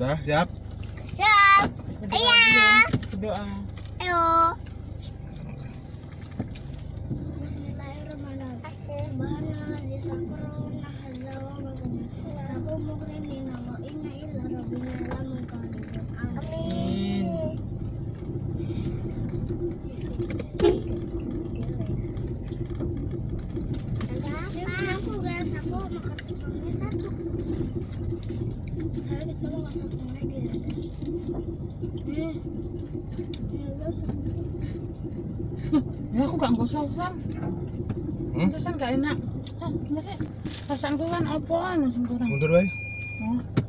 Dah, siap. Siap. Berdoa Iya. Berdoa. Ayo. Aku guys, aku makan sepuluhnya satu. هذا ya aku gak gosok sam. Hmm? itu kan gak enak. Ah, ya? rasaanku kan apa? Nasi goreng. Mundur baik oh.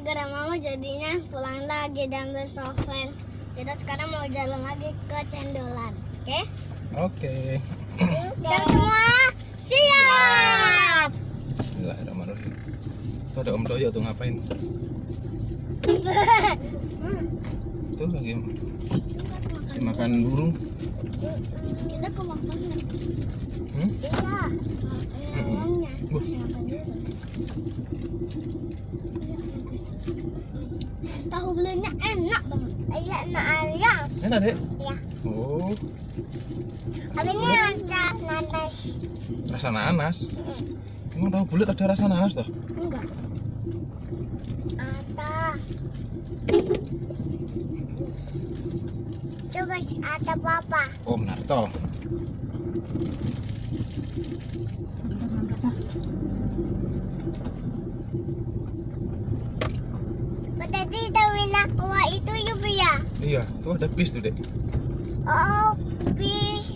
Gara-gara mama jadinya pulang lagi dan besokan. Kita sekarang mau jalan lagi ke Cendolan. Oke? Oke. Siap semua? Siap! Bismillahirrahmanirrahim. Tuh ada Om Doyo tuh ngapain? Tuh lagi masih makan burung. Kita ke makannya. Hmm? Iya. Eh, uangnya. Buh. Makan dulu. Tahu belinya enak banget. Enak ayam. Enak dek. Ya. Oh, Habisnya rasa nanas. rasa nanas. Emang tahu bulat ada rasa nanas toh? Enggak. Ada. Coba ada papa. Oh, Narto. Mantap, mantap. Tadi tawin aku itu yuk ya. Iya, tuh ada bis tuh dek. Oh, bis.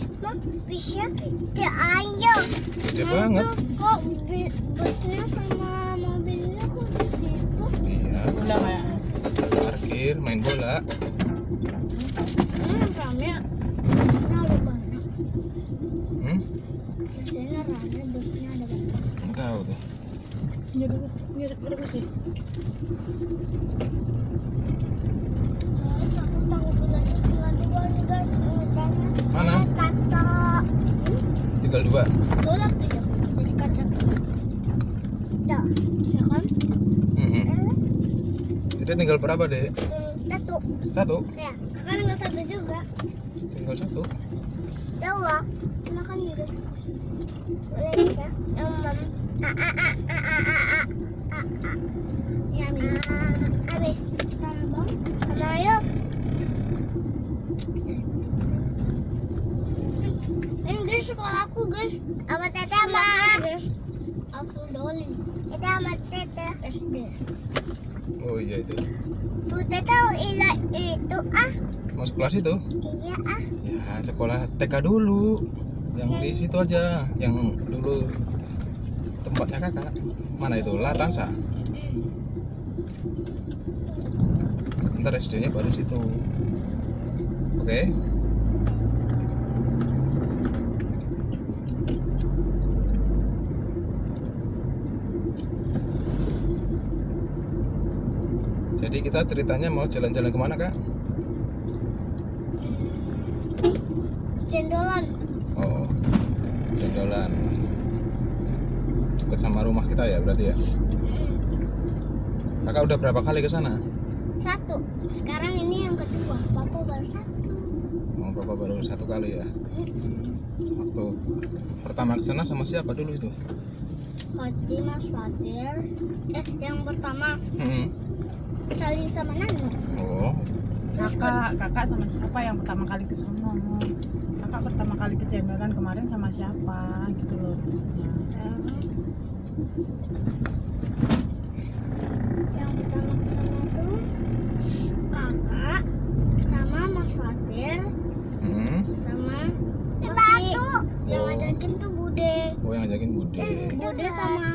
Bisnya dia ayo. Gede banget. Kok busnya sama mobilnya kok di situ? Iya, Udah kayaknya. parkir, main bola. Hmm, rame. Busnya ada banyak. Hmm? Biasanya rame busnya ada banyak. Nggak tahu tuh. Ya dulu. Ya dulu tinggal dua. Tolak tidak jadi kacang ya ya kan? Mm -hmm. jadi tinggal berapa deh hmm, satu. Satu? Ya kan tinggal satu juga. Tinggal satu? Dua makan juga. Boleh ya um, ah, ah, ah. Guys. Apa tete sama? Aku dolin. Kita sama tete. SD. Oh iya itu. Tuh tete ila itu ah. Masuk kelas itu? Iya ah. Ya sekolah TK dulu. Yang di situ aja. Yang dulu tempatnya kakak. Mana itu? Latansa. Ntar SD-nya baru situ. Oke. Jadi kita ceritanya mau jalan-jalan ke mana kak? Cendolan. Oh, Cendolan. Dekat sama rumah kita ya berarti ya. Kakak udah berapa kali ke sana? Satu. Sekarang ini yang kedua. Papa baru satu. Oh, Bapak baru satu kali ya. waktu pertama ke sana sama siapa dulu itu Koci Mas Fatir eh yang pertama Hmm. Salin sama Nanu oh. Kakak kakak sama siapa yang pertama kali ke sono? Kakak pertama kali ke Jemberan kemarin sama siapa? Gitu loh. Yang pertama ke sana tuh kakak sama Mas Fatir Hmm. sama yang Oh. ngajakin tuh Bude. Oh yang ngajakin bude. Bude sama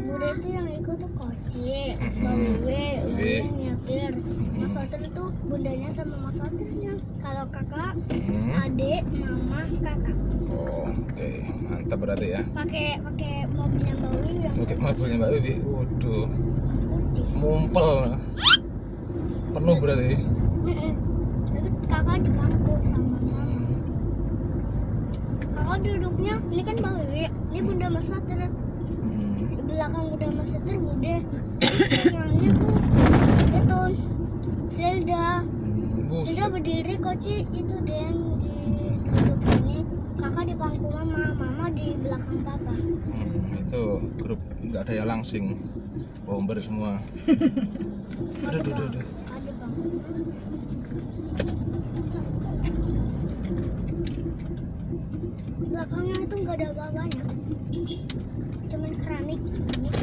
Bude itu yang ikut tuh Koci. Wiwe. Wiwe yang nyetir Mas Fatir itu bundanya sama Mas Fatirnya kalau kakak Hmm. adik mama kakak. Oh oke mantap berarti ya. Pakai pakai mobilnya Mbak Wiwi yang oke mobilnya mbak Bibi waduh. Mumpel. Penuh berarti. Tapi kakak di bangku sama mama. Kakak duduknya ini kan Wiwi. Ini bunda Mas Fatir Hmm. di belakang bunda Mas Fatir bude. Belakangnya tuh itu Zelda. Hmm. Zelda berdiri koci itu yang di duduk sini. Kakak di bangku mama mama di belakang papa. Hmm, itu grup. Nggak ada yang langsing. Bomber semua. Aduh aduh aduh, aduh. ada bangku belakangnya itu nggak ada apa-apanya. Cuman keramik keramik.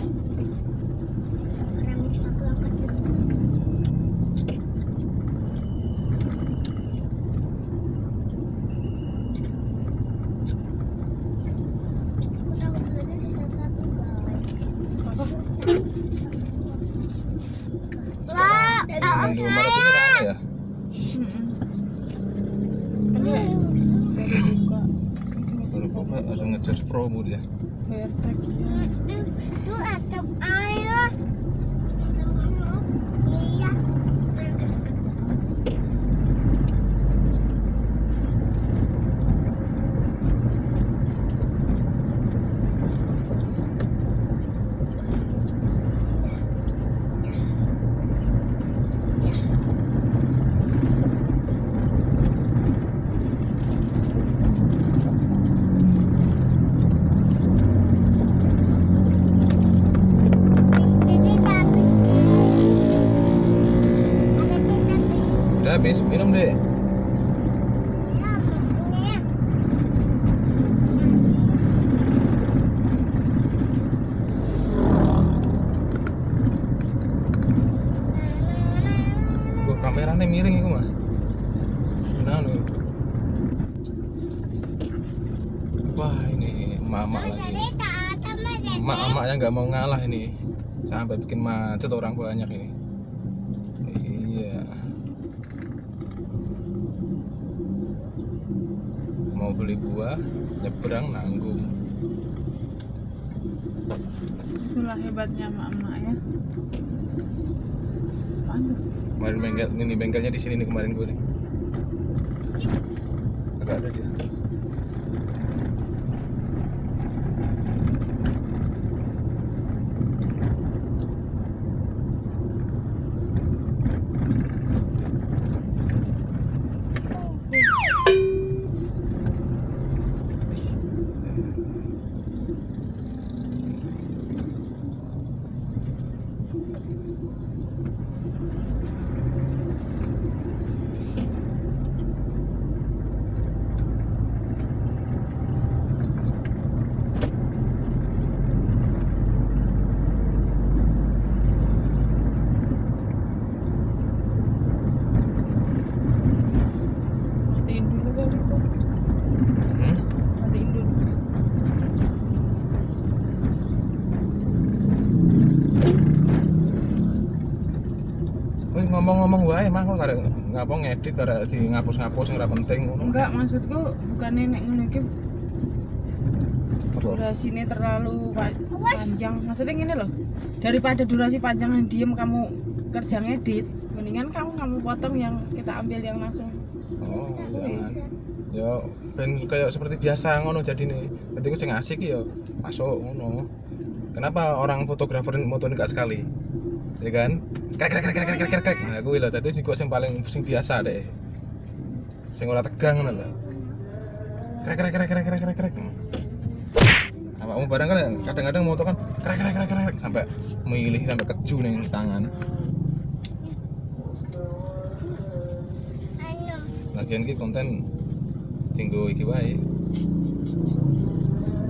keramik satu yang kecil aku takut lagi sisa satu guys Wah, Yang di Maret ini rame ya Mm-mm. baru buka baru buka langsung ngecas promo dia bayar tagihan Itu atap air. Iya. udah habis minum deh kameranya miring itu mah nah anu. wah ini mama lagi. emak-emaknya nggak mau ngalah ini. Sampai bikin macet orang banyak ini. Iya. Mau beli buah nyebrang nanggung. Itulah hebatnya emak-emak ya. Tuh? Kemarin bengkel ini bengkelnya di sini nih kemarin gue nih. Agak ada dia matiin dulu kali tuh hmm? matiin dulu Wih, ngomong-ngomong wae mah kok ngapa ngedit kada di ngapus-ngapus yang ora penting ngono. enggak maksudku bukan nenek ngono iki Apa? durasinya terlalu pa- panjang maksudnya gini loh daripada durasi panjang yang diem kamu kerja ngedit mendingan kamu kamu potong yang kita ambil yang langsung Oh, jangan. Ya ben kayak seperti biasa ngono jadi nih. Dadi ku sing asik ya masuk ngono. Kenapa orang fotografer moto gak sekali? Ya kan? Krek krek krek krek krek krek krek. Nah, kuwi lho dadi sing sing paling sing biasa deh. Sing ora tegang ngono lho. krek krek krek krek krek krek krek apa kamu barang kan kadang-kadang moto kan krek krek krek krek sampai milih sampai keju nih tangan lagian ki konten tinggu iki wae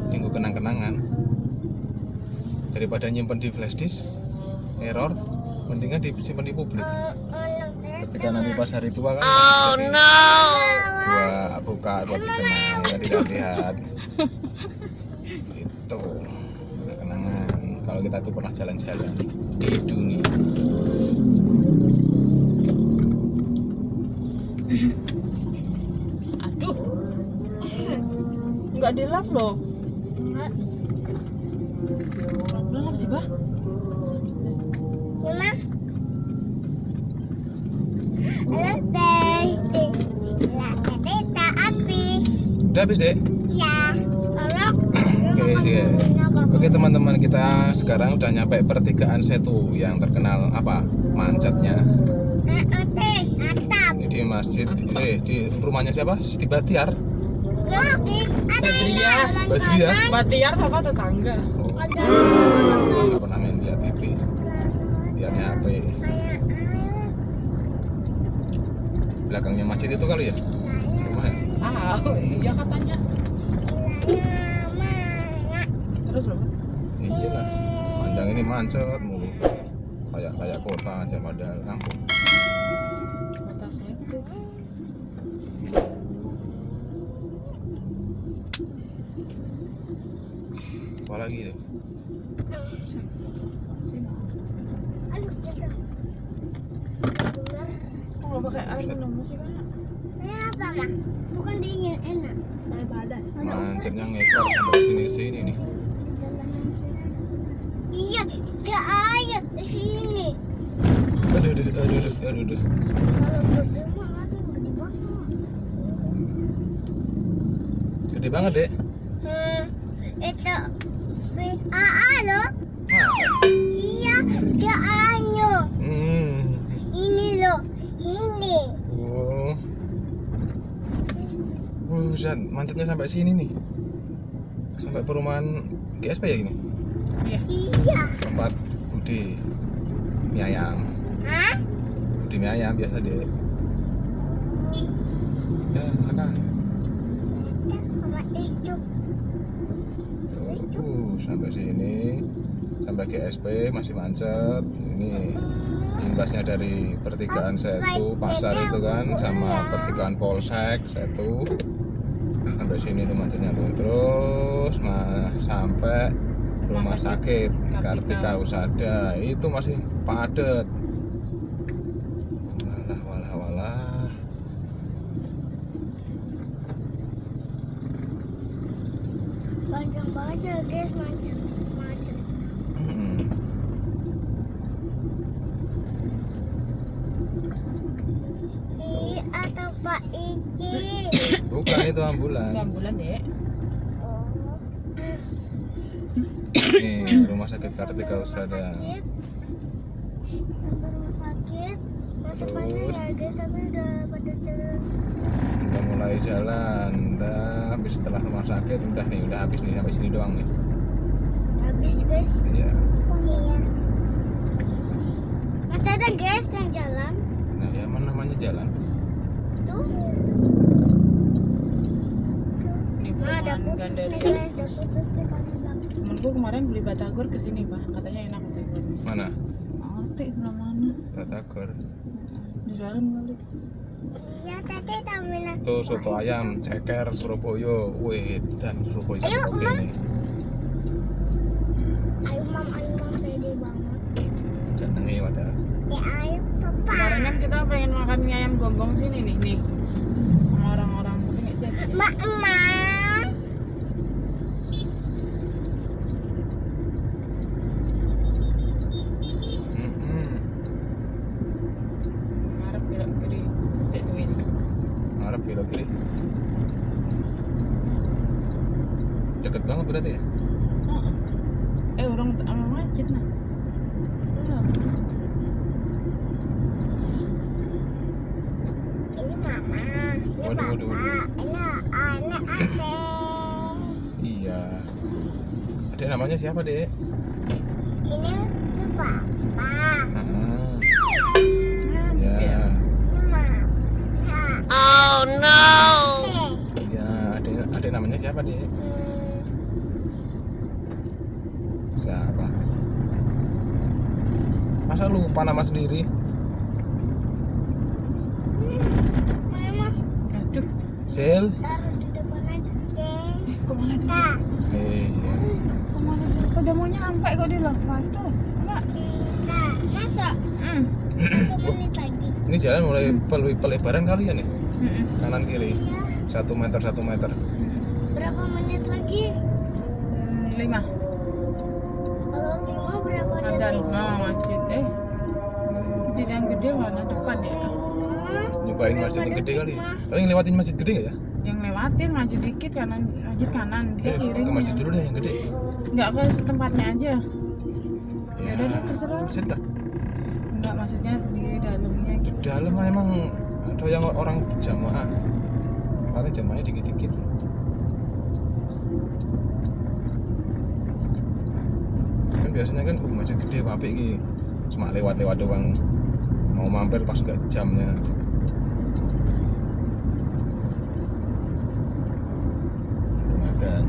tinggu kenang-kenangan daripada nyimpen di flash disk error mendingan disimpan di publik ketika nanti pas hari tua kan oh no buat buka buat dikenang ya dilihat-lihat itu kenangan kalau kita tuh pernah jalan-jalan di dunia Aduh. Enggak di love loh. Enggak. Pelan apa sih, Bah? Udah habis deh Ya. Halo. Oke, iya. Oke teman-teman kita sekarang udah nyampe pertigaan Setu yang terkenal apa macetnya Eh, ini di masjid. Eh di rumahnya siapa? Siti Batiar? Ya, di ada Badriah. Badriah Batiar? sama tetangga. oh, pernah main lihat TV lihatnya HP Kayak belakangnya masjid itu kali ya Ah, iya katanya. Terus loh. iya lah panjang ini macet mulu kayak kayak kota aja padahal kampung Batasnya itu. apa lagi tuh Aduh, jatuh. Kok nggak pakai air minum sih, Kak? Ini apa, Mak? Bukan dingin, enak. Macetnya ngekor sampai sini sini nih Iya, dia air sini. aduh aduh aduh aduh aduh, aduh. Gede banget dek macetnya sampai sini nih. Sampai perumahan GSP ya ini? Iya. Iya. Tempat Budi mie ayam. Hah? Budi mie ayam biasa deh. Ya, silakan. Tuh, uh, sampai sini. Sampai GSP masih macet. Ini imbasnya dari pertigaan Setu, pasar itu kan sama pertigaan Polsek Setu. Sampai sini tuh macetnya tuh. Terus mah sampai rumah sakit Kartika Usada itu masih padat. Walah walah walah. Panjang banget ya, guys. Macet. Hmm. Ih, atau Pak Ici. Bukan ambulan. Enggak bulan, Dek. Oh. Nih rumah sakit Kartika Usada. rumah sakit. Masih panjang Terus? ya guys. Tapi udah pada jalan. Udah mulai jalan. Udah habis setelah rumah sakit. Udah nih udah habis nih. Sampai sini doang nih. Habis guys. Iya. Iya. Masih ada guys yang jalan? Nah ya mana namanya jalan? Tuh Nah ada putus nih guys ada putus nih Temenku kemarin beli batagor ke sini, Pak. Katanya enak batagor. mana Ngerti sebelah mana? Batagor Di jalan kali. iya tadi tamina tuh soto ayam ceker Surabaya wih dan Surabaya Ayo, oke Mam. nih ayo mam ayo mam pede banget jenenge padahal ya ayo papa Kemarin kan kita pengen makan mie ayam gombong sini nih, nih. Sama orang-orang jadi. mak waduh waduh waduh anak iya. Adek namanya siapa dek ini papa ah. ya oh no. Iya adek adek namanya siapa dek siapa? Masa lupa nama sendiri? Sil? taruh di depan aja. Eh? Nah, Iya. Kok tuh? Enggak. nah, masuk. Hmm. Satu menit lagi. Ini jalan mulai pel- pelebaran kali ya nih? Kanan kiri. Ya, Satu meter, satu meter. Mm. berapa menit lagi? Hmm, lima. Kalau lima berapa Ada detik? oh, masjid. Eh, masjid yang gede mana depan ya? Nyobain masjid yang gede kali. Paling lewatin masjid gede nggak ya? Yang lewatin maju dikit kanan, masjid kanan, dia Eh, kiri. ke masjid dulu deh yang gede. Enggak ke tempatnya aja. Ya udah deh, terserah. Masjid lah. Enggak maksudnya di dalamnya Di gitu. dalam emang ada yang orang jamaah. Paling jamaahnya dikit-dikit. Kan biasanya kan oh, masjid gede apik iki. Cuma lewat-lewat doang. Mau mampir pas gak jamnya. Makan.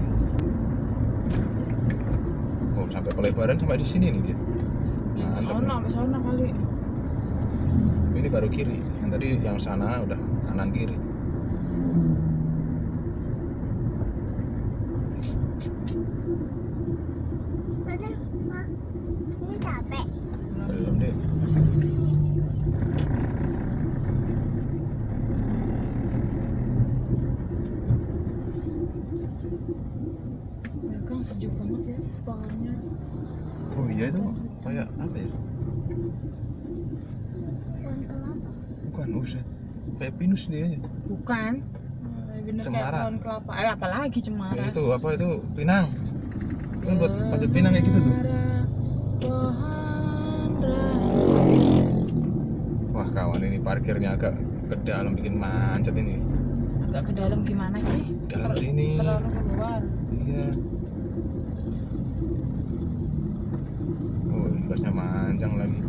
Oh, sampai pelebaran sampai di sini nih dia. Sono nih. sampai sono kali. Ini baru kiri. Yang tadi yang sana udah kanan kiri. Ada, Ma. Ini capek. Belum deh. Mereka sejuk banget ya pohonnya. Oh iya itu kayak apa ya? Pohon kelapa. Bukan uset. Kayak pinus dia ya. Bukan. Bener kayak Cemara. pohon kelapa. Eh apalagi cemara. Kayak itu apa itu pinang. Kan buat panjat pinang kayak gitu tuh. Wah kawan ini parkirnya agak ke dalam bikin macet ini. Agak ke dalam gimana sih? Dalam Ter- sini. Terlalu keluar. Iya. Oh ini basnya manjang lagi.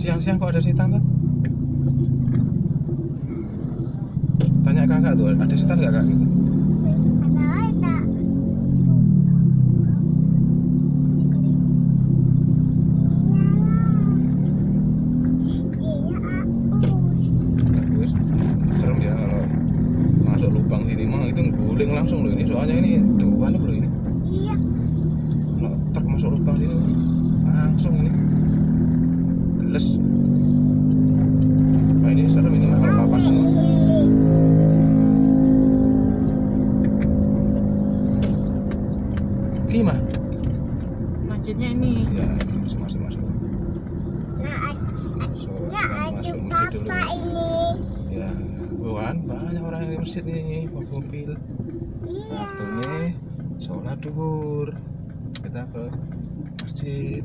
Siang-siang kok ada setan tuh? Tanya kakak tuh, ada setan nggak kak gitu? Gimana Masjidnya ini. ya masuk masuk masuk. Nah, masuk nah masuk masjid dulu. papa ini. ya bukan banyak orang yang di masjid nih bawa mobil Iya. waktunya sholat duhur. Kita ke masjid.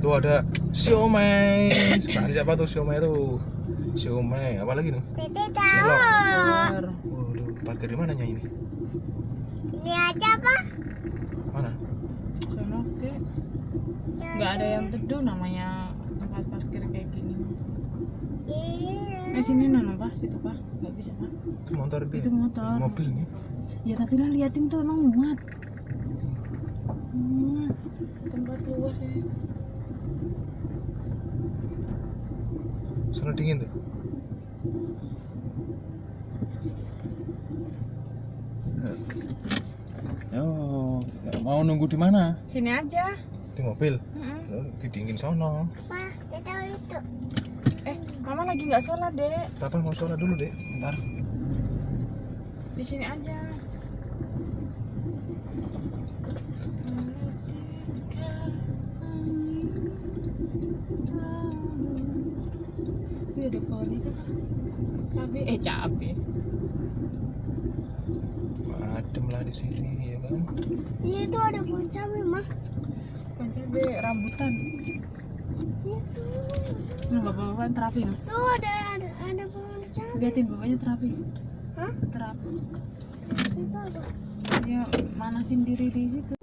Tuh ada siomay. Sekarang siapa tuh siomay tuh siomay apa lagi nih. Keluar. waduh parkir di mananya ini Ini aja pak. mana Sono oke. Nggak ada yang teduh namanya tempat parkir kayak gini. Iya. Eh sini nono pak, situ pak. Nggak bisa pak. itu motor itu, Itu motor. mobil nih Ya tapi lah liatin tuh emang muat. Muat. Tempat luas ya. sana dingin tuh Oh, mau nunggu di mana? Sini aja. Di mobil. Mm-mm. Loh, Di dingin sono. Pak, tete tahu itu. Eh, mama lagi nggak sholat dek. Papa mau sholat dulu deh, bentar. Di sini aja. Wih, ada pohon itu kan. Cabe, eh cabe. Di sini ya kan Iya itu ada pohon cabai mah. Cabe, rambutan. Itu. Nah, bapak-bapak terapi nah. Tuh ada ada, ada pohon cabai. Liatin bapaknya terapi. Hah? Terapi. Itu ada. Ya manasin diri di situ.